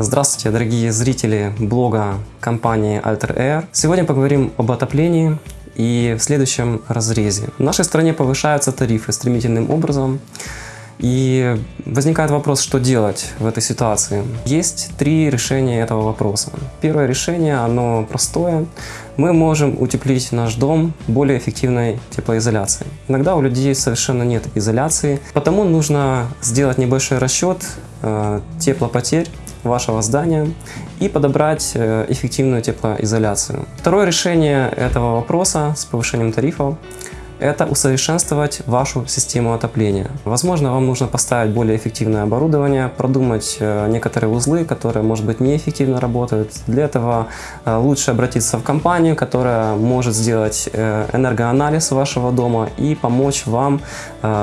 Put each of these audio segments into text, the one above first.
Здравствуйте, дорогие зрители блога компании Alter Air. Сегодня поговорим об отоплении и в следующем разрезе. В нашей стране повышаются тарифы стремительным образом. И возникает вопрос, что делать в этой ситуации. Есть три решения этого вопроса. Первое решение, оно простое. Мы можем утеплить наш дом более эффективной теплоизоляцией. Иногда у людей совершенно нет изоляции, потому нужно сделать небольшой расчет э, теплопотерь вашего здания и подобрать э, эффективную теплоизоляцию. Второе решение этого вопроса с повышением тарифов это усовершенствовать вашу систему отопления. Возможно, вам нужно поставить более эффективное оборудование, продумать э, некоторые узлы, которые, может быть, неэффективно работают. Для этого э, лучше обратиться в компанию, которая может сделать э, энергоанализ вашего дома и помочь вам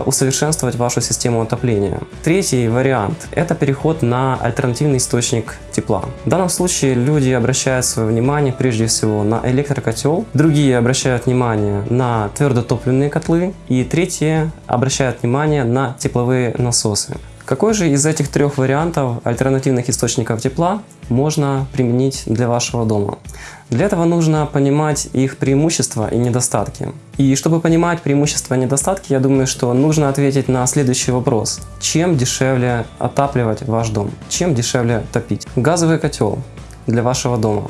усовершенствовать вашу систему отопления. Третий вариант – это переход на альтернативный источник тепла. В данном случае люди обращают свое внимание прежде всего на электрокотел, другие обращают внимание на твердотопливный топливные котлы. И третье, обращает внимание на тепловые насосы. Какой же из этих трех вариантов альтернативных источников тепла можно применить для вашего дома? Для этого нужно понимать их преимущества и недостатки. И чтобы понимать преимущества и недостатки, я думаю, что нужно ответить на следующий вопрос. Чем дешевле отапливать ваш дом? Чем дешевле топить? Газовый котел для вашего дома.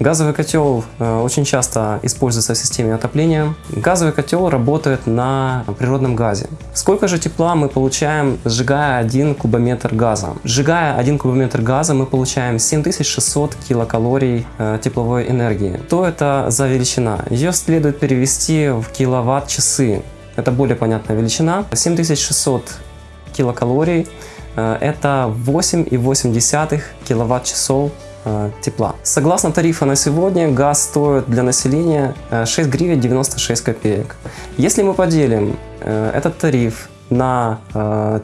Газовый котел э, очень часто используется в системе отопления. Газовый котел работает на природном газе. Сколько же тепла мы получаем, сжигая 1 кубометр газа? Сжигая 1 кубометр газа мы получаем 7600 килокалорий э, тепловой энергии. Что это за величина? Ее следует перевести в киловатт-часы. Это более понятная величина. 7600 килокалорий э, это 8,8 киловатт-часов тепла. Согласно тарифа на сегодня, газ стоит для населения 6 э, гривен 96 копеек. Если мы поделим э, этот тариф на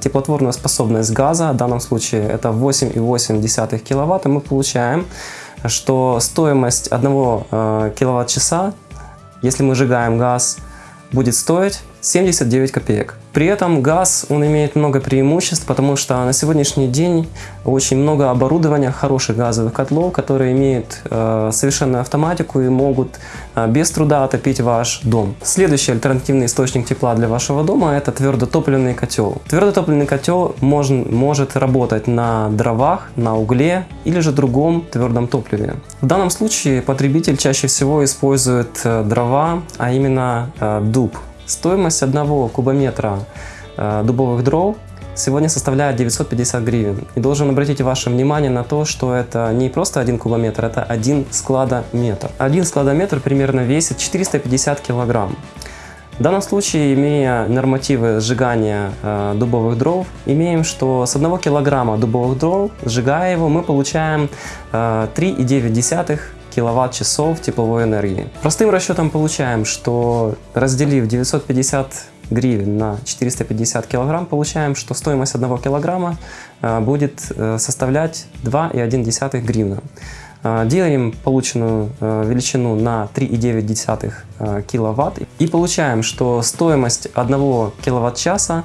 теплотворную способность газа, в данном случае это 8,8 киловатта, мы получаем, что стоимость 1 киловатт-часа, если мы сжигаем газ, будет стоить 79 копеек. При этом газ, он имеет много преимуществ, потому что на сегодняшний день очень много оборудования, хороших газовых котлов, которые имеют э, совершенную автоматику и могут э, без труда отопить ваш дом. Следующий альтернативный источник тепла для вашего дома – это твердотопливный котел. Твердотопливный котел можно, может работать на дровах, на угле или же другом твердом топливе. В данном случае потребитель чаще всего использует э, дрова, а именно э, дуб. Стоимость одного кубометра э, дубовых дров сегодня составляет 950 гривен. И должен обратить ваше внимание на то, что это не просто один кубометр, это один складометр. Один складометр примерно весит 450 килограмм. В данном случае, имея нормативы сжигания э, дубовых дров, имеем, что с 1 килограмма дубовых дров, сжигая его, мы получаем э, 3,9 киловатт-часов тепловой энергии. Простым расчетом получаем, что разделив 950 гривен на 450 килограмм, получаем, что стоимость 1 килограмма э, будет э, составлять 2,1 гривна. Э, делим полученную величину на 3,9 киловатт и получаем, что стоимость 1 киловатт-часа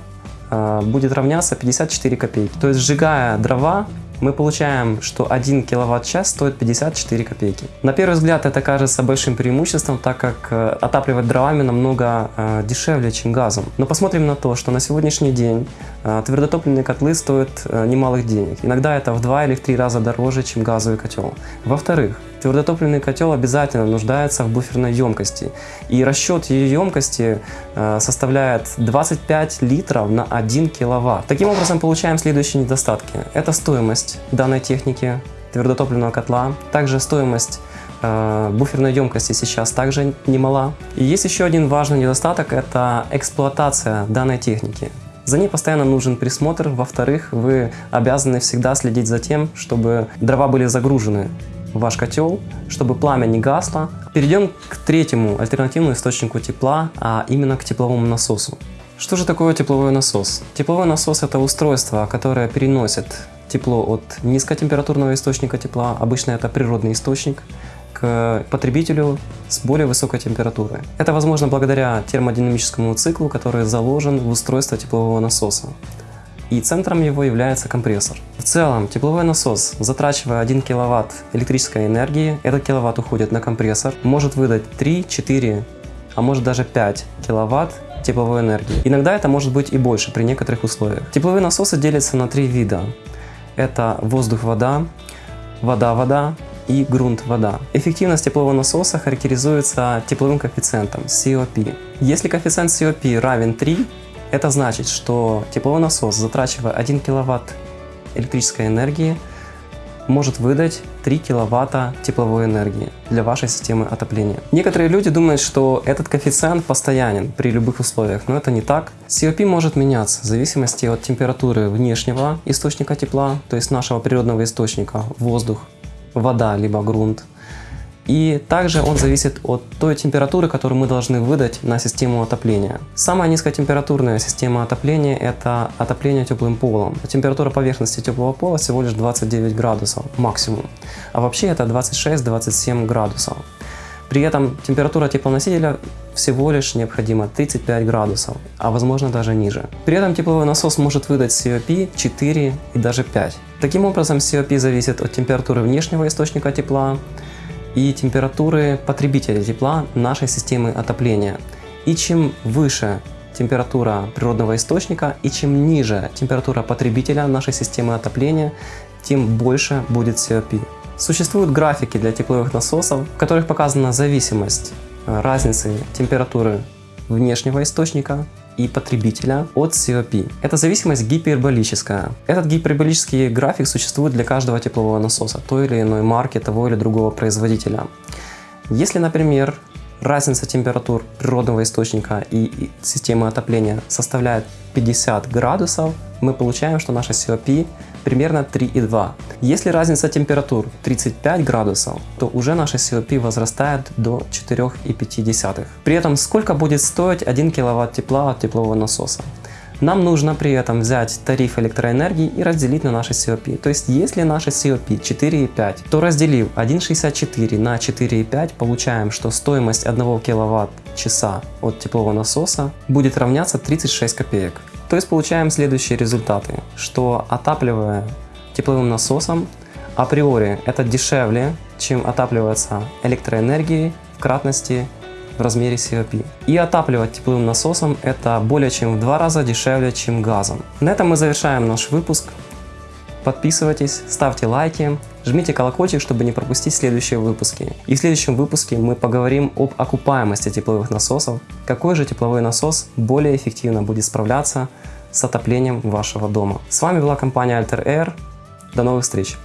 будет равняться 54 копейки. То есть сжигая дрова мы получаем, что 1 киловатт-час стоит 54 копейки. На первый взгляд это кажется большим преимуществом, так как э, отапливать дровами намного э, дешевле, чем газом. Но посмотрим на то, что на сегодняшний день э, твердотопливные котлы стоят немалых денег. Иногда это в два или в три раза дороже, чем газовый котел. Во-вторых, Твердотопливный котел обязательно нуждается в буферной емкости. И расчет ее емкости э, составляет 25 литров на 1 киловатт. Таким образом получаем следующие недостатки. Это стоимость данной техники твердотопливного котла, также стоимость э, буферной емкости сейчас также немала. И есть еще один важный недостаток, это эксплуатация данной техники. За ней постоянно нужен присмотр. Во-вторых, вы обязаны всегда следить за тем, чтобы дрова были загружены ваш котел, чтобы пламя не гасло. Перейдем к третьему альтернативному источнику тепла, а именно к тепловому насосу. Что же такое тепловой насос? Тепловой насос это устройство, которое переносит тепло от низкотемпературного источника тепла, обычно это природный источник, к потребителю с более высокой температурой. Это возможно благодаря термодинамическому циклу, который заложен в устройство теплового насоса. И центром его является компрессор. В целом, тепловой насос, затрачивая 1 киловатт электрической энергии, этот киловатт уходит на компрессор, может выдать 3, 4, а может даже 5 киловатт тепловой энергии. Иногда это может быть и больше при некоторых условиях. Тепловые насосы делятся на три вида. Это воздух-вода, вода-вода и грунт-вода. Эффективность теплового насоса характеризуется тепловым коэффициентом COP. Если коэффициент COP равен 3, это значит, что тепловой насос, затрачивая 1 киловатт электрической энергии, может выдать 3 киловатта тепловой энергии для вашей системы отопления. Некоторые люди думают, что этот коэффициент постоянен при любых условиях, но это не так. COP может меняться в зависимости от температуры внешнего источника тепла, то есть нашего природного источника, воздух, вода либо грунт, и также он зависит от той температуры, которую мы должны выдать на систему отопления. Самая низкотемпературная система отопления – это отопление теплым полом. Температура поверхности теплого пола всего лишь 29 градусов максимум, а вообще это 26-27 градусов. При этом температура теплоносителя всего лишь необходимо 35 градусов, а возможно даже ниже. При этом тепловой насос может выдать COP 4 и даже 5. Таким образом, COP зависит от температуры внешнего источника тепла, и температуры потребителя тепла нашей системы отопления. И чем выше температура природного источника и чем ниже температура потребителя нашей системы отопления, тем больше будет COP. Существуют графики для тепловых насосов, в которых показана зависимость э, разницы температуры внешнего источника и потребителя от COP. Это зависимость гиперболическая. Этот гиперболический график существует для каждого теплового насоса, той или иной марки, того или другого производителя. Если, например, разница температур природного источника и системы отопления составляет 50 градусов, мы получаем, что наша COP примерно 3,2. Если разница температур 35 градусов, то уже наша COP возрастает до 4,5. При этом сколько будет стоить 1 киловатт тепла от теплового насоса? Нам нужно при этом взять тариф электроэнергии и разделить на наши COP. То есть, если наша COP 4,5, то разделив 1,64 на 4,5, получаем, что стоимость 1 киловатт-часа от теплового насоса будет равняться 36 копеек. То есть получаем следующие результаты, что отапливая тепловым насосом, априори это дешевле, чем отапливаться электроэнергией в кратности размере COP. И отапливать тепловым насосом это более чем в два раза дешевле, чем газом. На этом мы завершаем наш выпуск. Подписывайтесь, ставьте лайки, жмите колокольчик, чтобы не пропустить следующие выпуски. И в следующем выпуске мы поговорим об окупаемости тепловых насосов, какой же тепловой насос более эффективно будет справляться с отоплением вашего дома. С вами была компания Alter Air. До новых встреч!